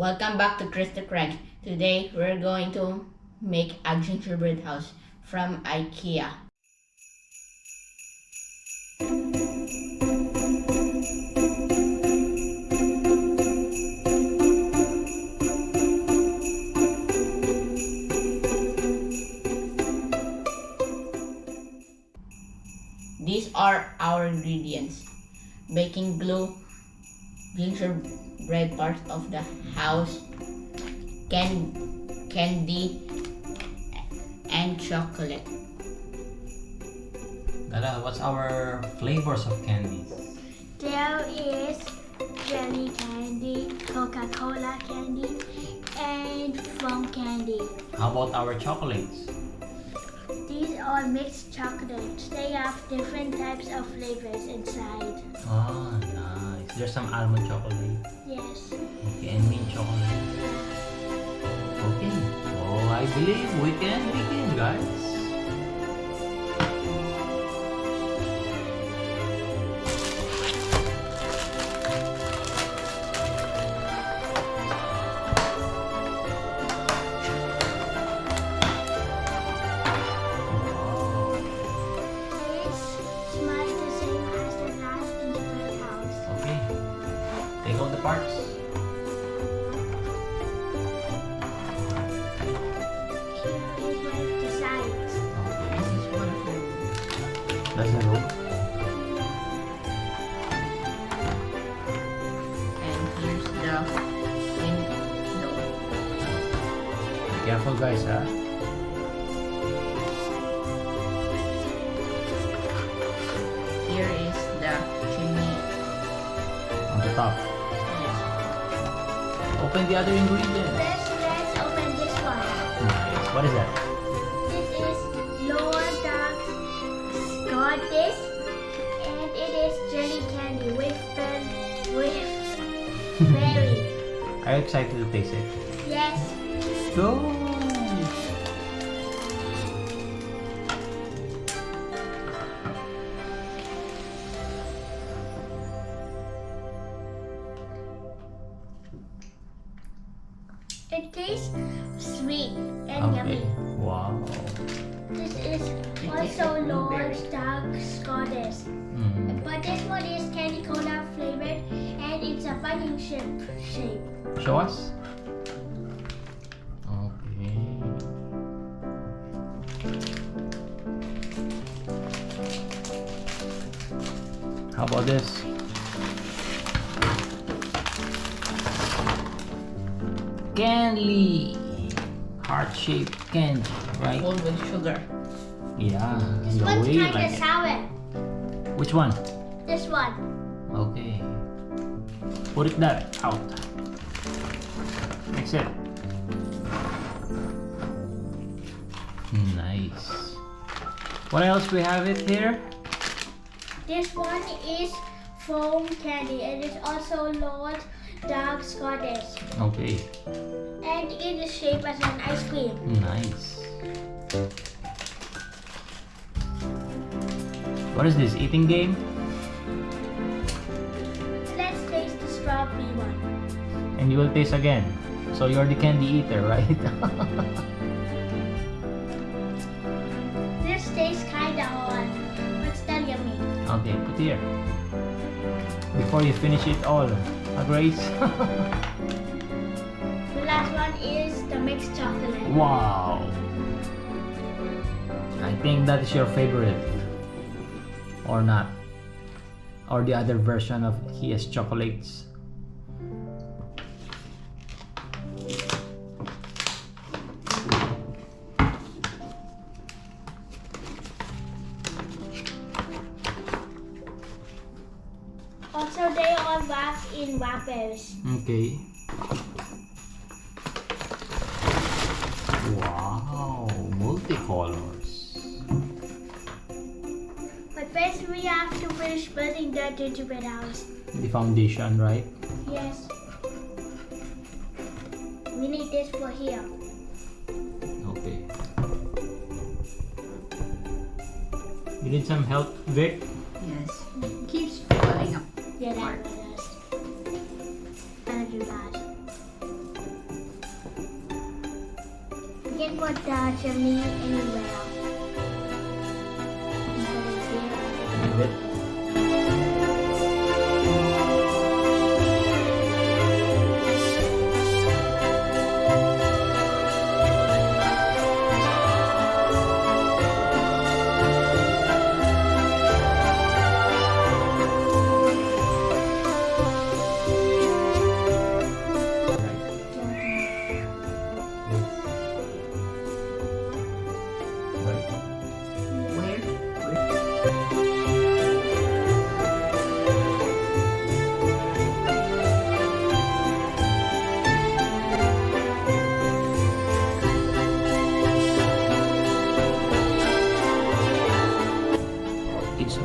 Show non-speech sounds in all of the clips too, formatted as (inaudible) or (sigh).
Welcome back to Krista Craig. Today we're going to make a gingerbread house from IKEA. These are our ingredients. Baking glue, gingerbread part of the house, can, candy, and chocolate. Dada, what's our flavors of candies? There is jelly candy, Coca-Cola candy, and foam candy. How about our chocolates? These are mixed chocolates. They have different types of flavors inside. Oh, nice. There's some almond chocolate. Yes. Okay, and mint chocolate. Okay. So I believe we can begin, guys. Them. That's the. And here's the window. Be careful, guys, huh? Here is the chimney. On the top. Yes. Open the other ingredients. Let's, let's open this one. Nice. What is that? Berry. Are you excited to taste it? Yes. Go! It tastes sweet and Okay. yummy. Wow. This is tastes also like Lord blueberry. Scottish. Mm. But this one is candy cola flavored and it's a bunny shape shape. Show us. Okay. How about this? Candy! Heart-shaped candy, right? Full with sugar. Yeah, This the one's kinda like it. sour. Which one? This one. Okay. Put it that out. Mix it. Nice. What else we have it here? This one is foam candy and it's also Lord Dark Scottish. Okay. And it is shaped as an ice cream. Nice. What is this? Eating game? And you will taste again. So you're the candy eater, right? (laughs) This tastes kinda hard, but still yummy. okay, put here. Before you finish it all. Ah, Grace? (laughs) The last one is the mixed chocolate. Wow! I think that is your favorite. Or not. Or the other version of his chocolates. Also, they are wrapped in wrappers. Okay. Wow! Multicolors. But first, we have to finish building the gingerbread house. The foundation, right? Yes. We need this for here. Okay. You need some help, Vic? Yeah, that one is. Better do that. You can put chimney.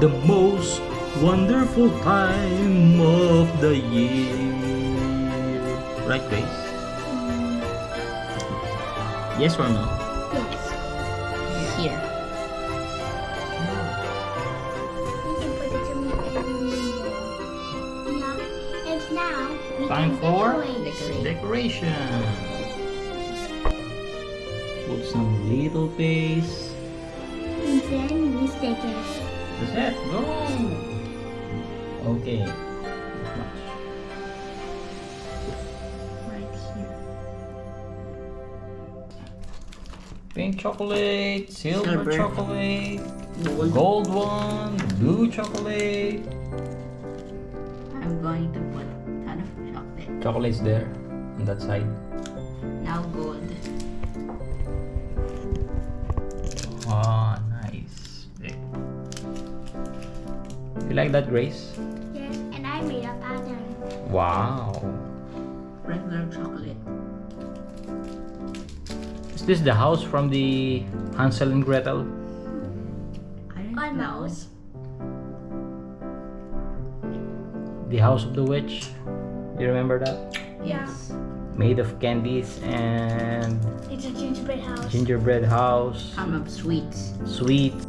The most wonderful time of the year. Right, Grace? Yes or no? Yes. Here. You can put the chimney anywhere. Yeah. And now Time for decorate. decoration. Put some little base. And then we stick it. That's it. Go. Okay. Much. Right here. Pink chocolate, silver, Silver. chocolate, Gold. gold one, blue chocolate. I'm going to put a ton of chocolate. Chocolate's there on that side. Now gold. Ah, nice. You like that, Grace? Yes. And I made a pattern. Wow. Regular chocolate. Is this the house from the Hansel and Gretel? I don't know. Almost. The house of the witch? You remember that? Yes. Made of candies and It's a gingerbread house. gingerbread house, Some of sweets. sweet So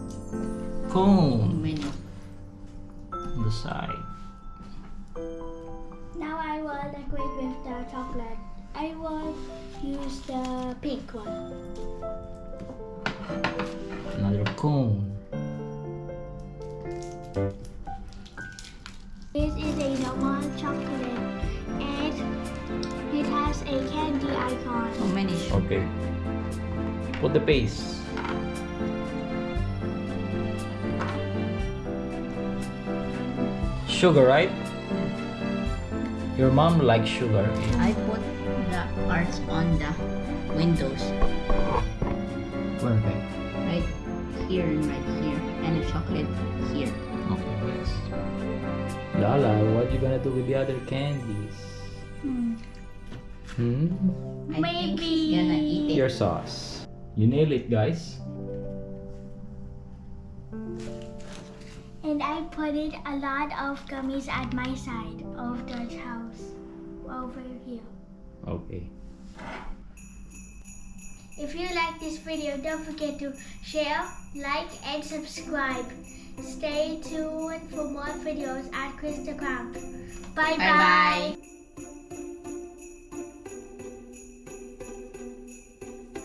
cone many. on the side. Now I will decorate with the chocolate. I will use the pink one. Another cone. This is a normal chocolate and it has a candy icon. So many. Okay. Put the base. Sugar, right? Your mom likes sugar. I put the arts on the windows. Where they? Right here and right here. And the chocolate here. Okay, yes. Lala, what are you gonna do with the other candies? Hmm. Hmm? I think he's gonna eat it. Your sauce. You nail it, guys. And I put it a lot of gummies at my side of the house. Over here. Okay. If you like this video, don't forget to share, like, and subscribe. Stay tuned for more videos at Krista Cramp. Bye Bye-bye. bye.